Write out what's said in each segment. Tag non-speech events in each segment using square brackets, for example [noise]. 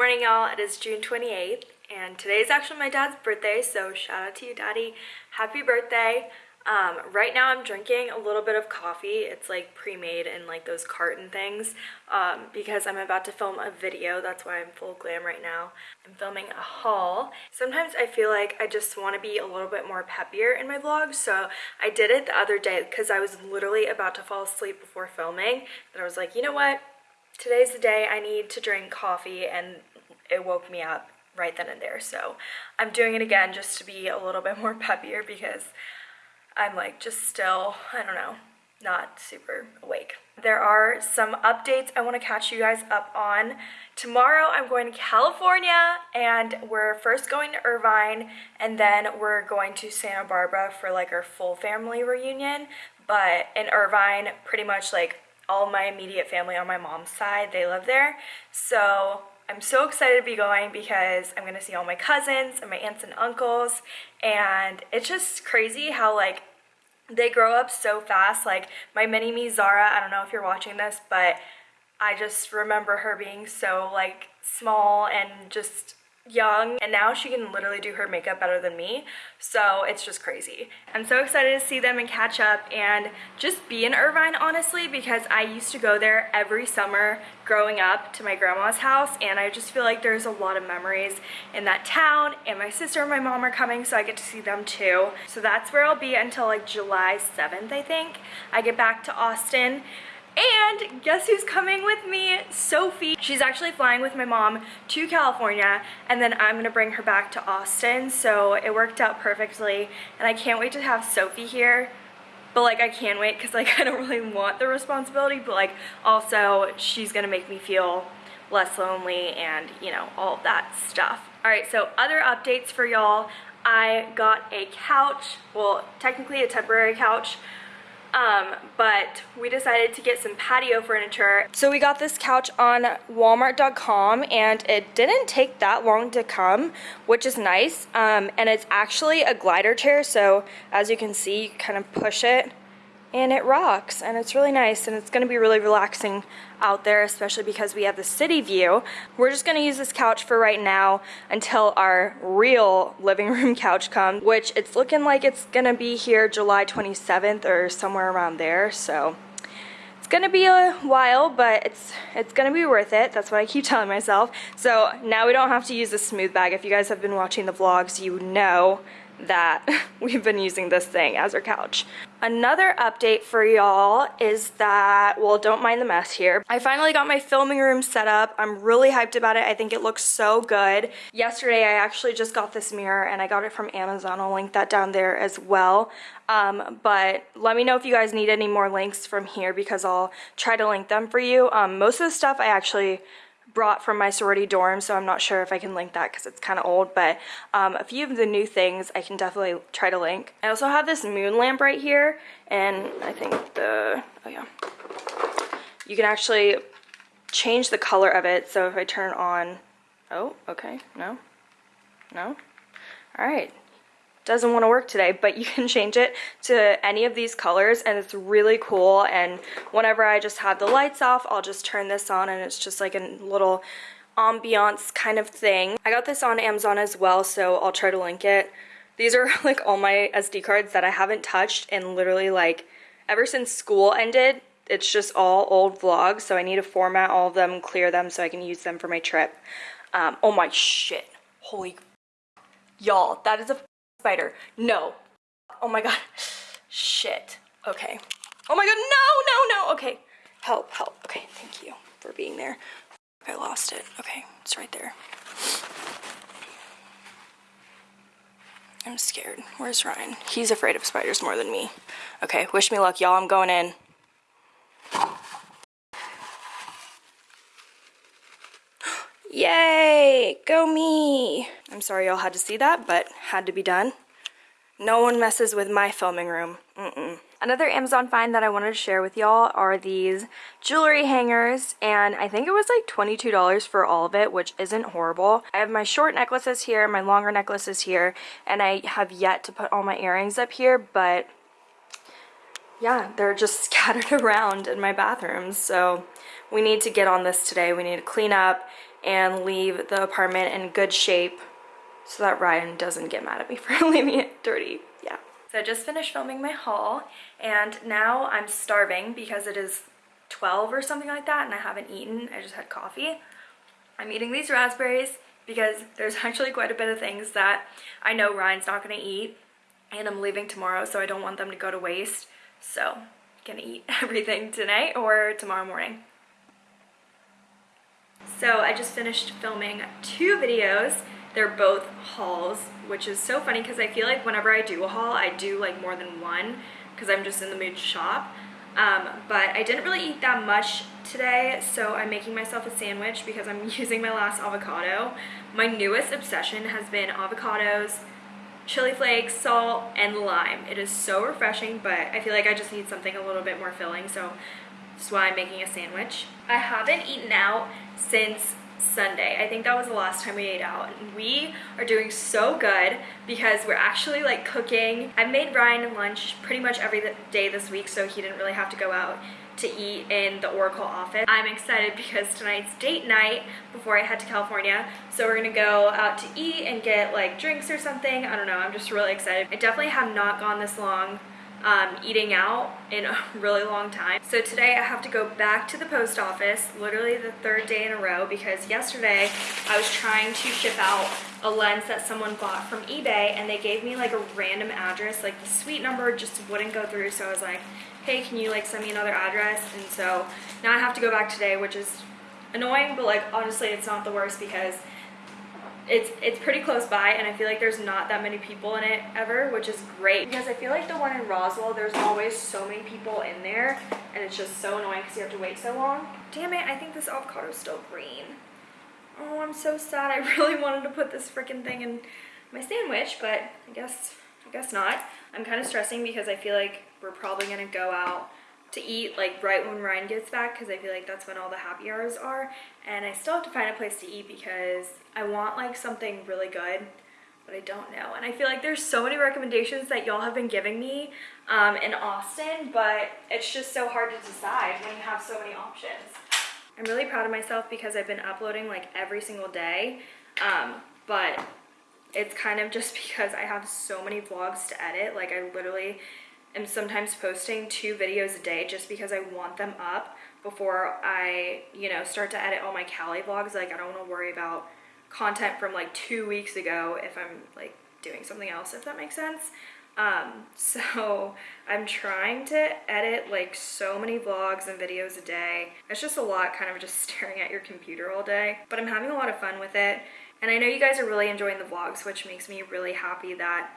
morning, y'all. It is June 28th, and today is actually my dad's birthday, so shout out to you, Daddy. Happy birthday. Um, right now I'm drinking a little bit of coffee. It's like pre-made in like those carton things um, because I'm about to film a video. That's why I'm full glam right now. I'm filming a haul. Sometimes I feel like I just want to be a little bit more peppier in my vlogs, so I did it the other day because I was literally about to fall asleep before filming. And I was like, you know what? Today's the day I need to drink coffee and it woke me up right then and there. So I'm doing it again just to be a little bit more [laughs] peppier because I'm like just still, I don't know, not super awake. There are some updates I want to catch you guys up on. Tomorrow I'm going to California and we're first going to Irvine and then we're going to Santa Barbara for like our full family reunion. But in Irvine, pretty much like all my immediate family on my mom's side, they live there. So I'm so excited to be going because I'm gonna see all my cousins and my aunts and uncles and it's just crazy how like they grow up so fast. Like my mini me Zara I don't know if you're watching this but I just remember her being so like small and just young and now she can literally do her makeup better than me. So it's just crazy. I'm so excited to see them and catch up and just be in irvine honestly because i used to go there every summer growing up to my grandma's house and i just feel like there's a lot of memories in that town and my sister and my mom are coming so i get to see them too. So that's where i'll be until like july 7th i think. I get back to austin and guess who's coming with me? Sophie. She's actually flying with my mom to California and then I'm gonna bring her back to Austin. So it worked out perfectly and I can't wait to have Sophie here. But like I can't wait because like [laughs] I don't really want the responsibility but like also she's gonna make me feel less lonely and you know all that stuff. Alright so other updates for y'all. I got a couch, well technically a temporary couch um, but we decided to get some patio furniture. So we got this couch on walmart.com and it didn't take that long to come, which is nice. Um, and it's actually a glider chair, so as you can see, you kind of push it and it rocks and it's really nice and it's going to be really relaxing out there especially because we have the city view. We're just going to use this couch for right now until our real living [laughs] room couch comes which it's looking like it's going to be here July 27th or somewhere around there so it's going to be a while but it's it's going to be worth it. That's what I keep telling myself. So now we don't have to use the smooth bag. If you guys have been watching the vlogs you know that [laughs] we've been using this thing as our couch. Another update for y'all is that, well, don't mind the mess here. I finally got my filming room set up. I'm really hyped about it. I think it looks so good. Yesterday, I actually just got this mirror and I got it from Amazon. I'll link that down there as well. Um, but let me know if you guys need any more links from here because I'll try to link them for you. Um, most of the stuff I actually brought from my sorority dorm, so I'm not sure if I can link that because it's kind of old, but um, a few of the new things I can definitely try to link. I also have this moon lamp right here, and I think the, oh yeah, you can actually change the color of it, so if I turn on, oh, okay, no, no, all right, doesn't want to work today, but you can change it to any of these colors and it's really cool. And whenever I just have the lights off, I'll just turn this on and it's just like a little ambiance kind of thing. I got this on Amazon as well, so I'll try to link it. These are [laughs] like all my SD cards that I haven't touched and literally like ever since school ended, it's just all old vlogs, so I need to format all of them, clear them so I can use them for my trip. Um, oh my shit. Holy y'all, that is a Spider. No. Oh my god. Shit. Okay. Oh my god, no, no, no. Okay. Help, help. Okay, thank you for being there. I lost it. Okay, it's right there. I'm scared. Where's Ryan? He's afraid of spiders more than me. Okay, wish me luck, y'all. I'm going in. [gasps] Yay! Go me! I'm sorry y'all had to see that, but had to be done. No one messes with my filming room. Mm -mm. Another Amazon find that I wanted to share with y'all are these jewelry hangers and I think it was like $22 for all of it which isn't horrible. I have my short necklaces here, my longer necklaces here and I have yet to put all my earrings up here but yeah they're just [laughs] scattered around in my bathroom so we need to get on this today. We need to clean up and leave the apartment in good shape so that Ryan doesn't get mad at me [laughs] for leaving it dirty. Yeah. So I just finished filming my haul and now I'm starving because it is 12 or something like that and I haven't eaten. I just had coffee. I'm eating these raspberries because there's [laughs] actually quite a bit of things that I know Ryan's not going to eat and I'm leaving tomorrow so I don't want them to go to waste. So I'm gonna eat [laughs] everything tonight or tomorrow morning. So I just finished filming two videos. They're both hauls, which is so funny because I feel like whenever I do a haul, I do like more than one because I'm just in the mood to shop. Um, but I didn't really eat that much today, so I'm making myself a sandwich because I'm [laughs] using my last avocado. My newest obsession has been avocados, chili flakes, salt, and lime. It is so refreshing, but I feel like I just need something a little bit more filling, so that's why I'm making a sandwich. I haven't eaten out since Sunday. I think that was the last time we ate out. And we are doing so good because we're actually like cooking. I made Ryan lunch pretty much every day this week so he didn't really have to go out to eat in the Oracle office. I'm excited because tonight's date night before I head to California. So we're gonna go out to eat and get like drinks or something. I don't know, I'm just really excited. I definitely have not gone this long um, eating out in a [laughs] really long time. So today I have to go back to the post office, literally the third day in a row, because yesterday I was trying to ship out a lens that someone bought from eBay and they gave me like a random address, like the suite number just wouldn't go through. So I was like, hey, can you like send me another address? And so now I have to go back today, which is annoying, but like honestly, it's not the worst because it's it's pretty close by and I feel like there's not that many people in it ever, which is great because I feel like the one in Roswell, there's always so many people in there and it's just so annoying because you have to wait so long. Damn it, I think this avocado is still green. Oh, I'm so sad. [laughs] I really wanted to put this freaking thing in my sandwich, but I guess I guess not. I'm kind of stressing because I feel like we're probably gonna go out to eat like right when Ryan gets back because I feel like that's when all the happy hours are. And I still have to find a place to eat because I want like something really good but I don't know. And I feel like there's so many recommendations that y'all have been giving me um, in Austin but it's just so hard to decide when you have so many options. I'm really proud of myself because I've been uploading like every single day um, but it's kind of just [laughs] because I have so many vlogs to edit. Like I literally am sometimes posting two videos a day just because I want them up before I, you know, start to edit all my Cali vlogs. Like, I don't want to worry about content from like two weeks ago if I'm like doing something else, if that makes sense. Um, [laughs] so I'm trying to edit like so many vlogs and videos a day. It's just a lot kind of just [laughs] staring at your computer all day, but I'm having a lot of fun with it. And I know you guys are really enjoying the vlogs, which makes me really happy that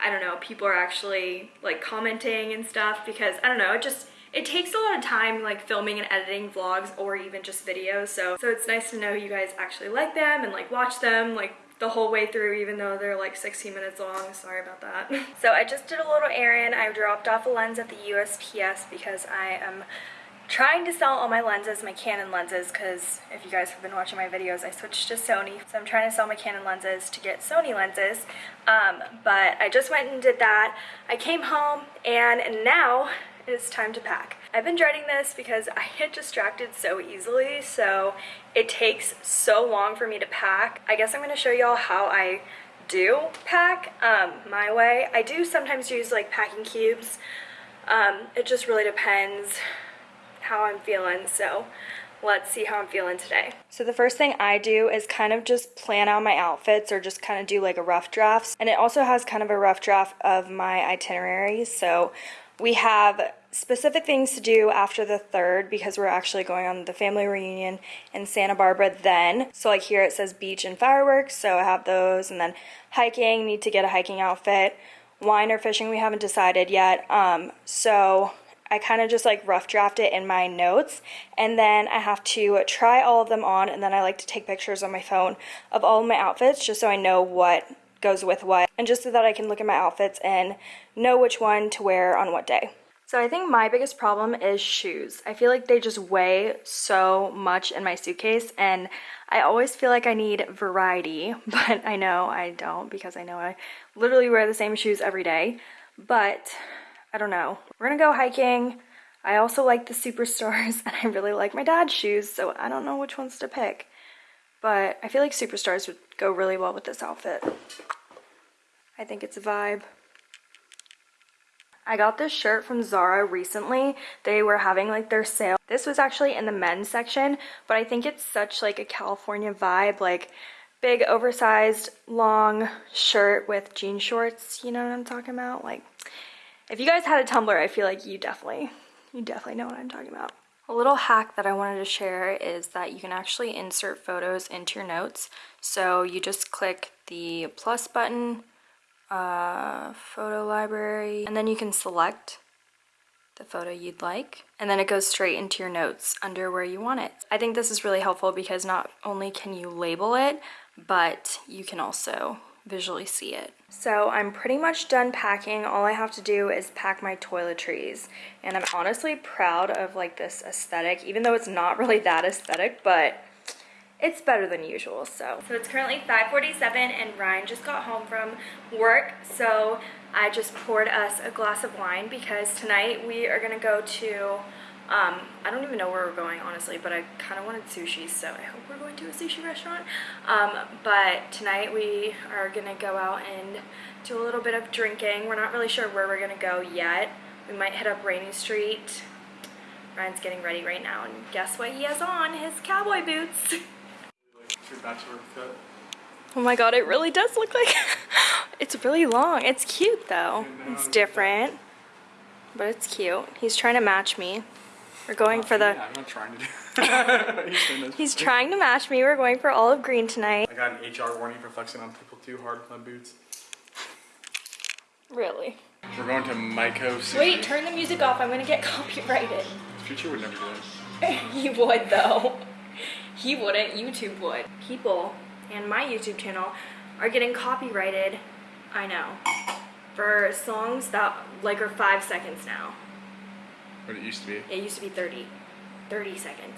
I don't know, people are actually like commenting and stuff because I don't know, it just it takes a lot of time like filming and editing vlogs or even just videos. So so it's nice to know you guys actually like them and like watch them like the whole way through even though they're like 16 minutes long. Sorry about that. [laughs] So I just did a little errand. I dropped off a lens at the USPS because I am trying to sell all my lenses, my Canon lenses, because if you guys have been watching my videos, I switched to Sony. So I'm trying to sell my Canon lenses to get Sony lenses. Um, but I just went and did that. I came home and now it's time to pack. I've been dreading this because I get distracted so easily, so it takes so long for me to pack. I guess I'm going to show y'all how I do pack um, my way. I do sometimes use like packing cubes. Um, it just really depends how I'm feeling. So let's see how I'm feeling today. So the first thing I do is kind of just plan out my outfits or just kind of do like a rough draft. And it also has kind of a rough draft of my itineraries. So we have specific things to do after the third because we're actually going on the family reunion in Santa Barbara then. So like here it says beach and fireworks. So I have those and then hiking, need to get a hiking outfit. Wine or fishing, we haven't decided yet. Um, so I kind of just like rough draft it in my notes and then I have to try all of them on and then I like to take pictures on my phone of all of my outfits just so I know what goes with what and just so that I can look at my outfits and know which one to wear on what day. So I think my biggest problem is shoes. I feel like they just weigh so much in my suitcase and I always feel like I need variety, [laughs] but I know I don't because I know I literally wear the same shoes every day. But I don't know. We're gonna go hiking. I also like the Superstars [laughs] and I really like my dad's shoes, so I don't know which ones to pick. but I feel like superstars would go really well with this outfit. I think it's a vibe. I got this shirt from Zara recently. They were having like their sale. This was actually in the men's section, but I think it's such like a California vibe, like big oversized long shirt with jean shorts. You know what I'm talking about? Like if you guys had a Tumblr, I feel like you definitely, you definitely know what I'm talking about. A little hack that I wanted to share is that you can actually insert photos into your notes. So you just click the plus button uh, photo library, and then you can select the photo you'd like, and then it goes straight into your notes under where you want it. I think this is really helpful because not only can you label it, but you can also visually see it. So I'm pretty much done packing. All I have to do is pack my toiletries. And I'm honestly proud of like this aesthetic, even though it's not really that aesthetic, but it's better than usual, so. So it's currently 5.47 and Ryan just got home from work, so I just poured us a glass of wine because tonight we are gonna go to, um, I don't even know where we're going, honestly, but I kind of wanted sushi, so I hope we're going to a sushi restaurant. Um, but tonight we are gonna go out and do a little bit of drinking. We're not really sure where we're gonna go yet. We might hit up Rainey Street. Ryan's getting ready right now, and guess what he has on? His cowboy boots. your bachelor cut. Oh my god, it really does look like [laughs] it's really long. It's cute though. It's different. But it's cute. He's trying to match me. We're going for the Yeah, I'm not trying to do. [laughs] He's. He's trying to match me. We're going for olive green tonight. I got an HR warning for flexing on people too hard with my boots. Really? We're going to Maiko. Sushi. Wait, turn the music off. I'm gonna get [laughs] copyrighted. Future would never do that. [laughs] he would though. He wouldn't. YouTube would. People and my YouTube channel are getting copyrighted. I know. For songs that like are five seconds now. What it used to be. It used to be 30, 30 seconds.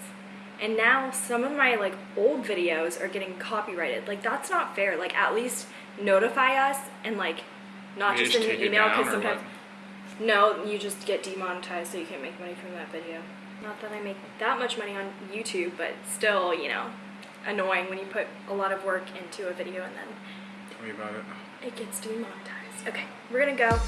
And now some of my like old videos are getting copyrighted. Like that's not fair. Like at least notify us and like not just in an email because sometimes no, you just get demonetized so you can't make money from that video. Not that I make that much money on YouTube, but still, you know, annoying when you put a lot of work into a video and then Tell me about it. it gets demonetized. Okay, we're gonna go.